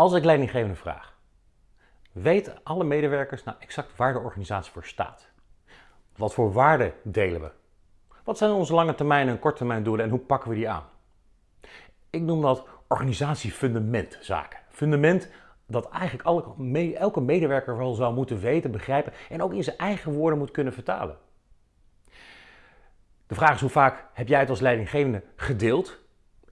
Als ik leidinggevende vraag, weten alle medewerkers nou exact waar de organisatie voor staat? Wat voor waarden delen we? Wat zijn onze lange termijn en korte termijn doelen en hoe pakken we die aan? Ik noem dat organisatiefundamentzaken. Fundament dat eigenlijk elke medewerker wel zou moeten weten, begrijpen en ook in zijn eigen woorden moet kunnen vertalen. De vraag is hoe vaak heb jij het als leidinggevende gedeeld?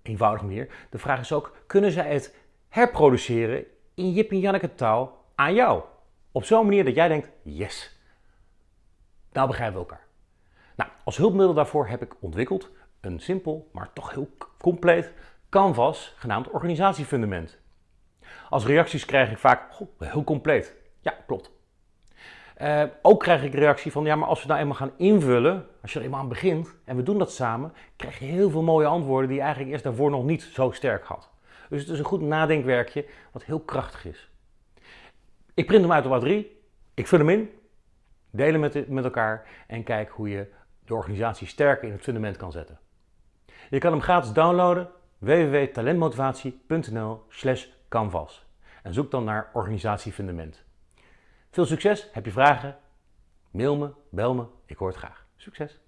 Eenvoudig meer. De vraag is ook, kunnen zij het herproduceren in Jip en Janneke taal aan jou? Op zo'n manier dat jij denkt, yes, nou begrijpen we elkaar. Nou, als hulpmiddel daarvoor heb ik ontwikkeld een simpel, maar toch heel compleet canvas genaamd organisatiefundament. Als reacties krijg ik vaak, heel compleet. Ja, klopt. Uh, ook krijg ik reactie van, ja, maar als we nou eenmaal gaan invullen, als je er eenmaal aan begint en we doen dat samen, krijg je heel veel mooie antwoorden die je eigenlijk eerst daarvoor nog niet zo sterk had. Dus het is een goed nadenkwerkje wat heel krachtig is. Ik print hem uit op A3, ik vul hem in, deel hem met, met elkaar en kijk hoe je de organisatie sterker in het fundament kan zetten. Je kan hem gratis downloaden www.talentmotivatie.nl slash canvas en zoek dan naar organisatiefundament. Veel succes, heb je vragen? Mail me, bel me, ik hoor het graag. Succes!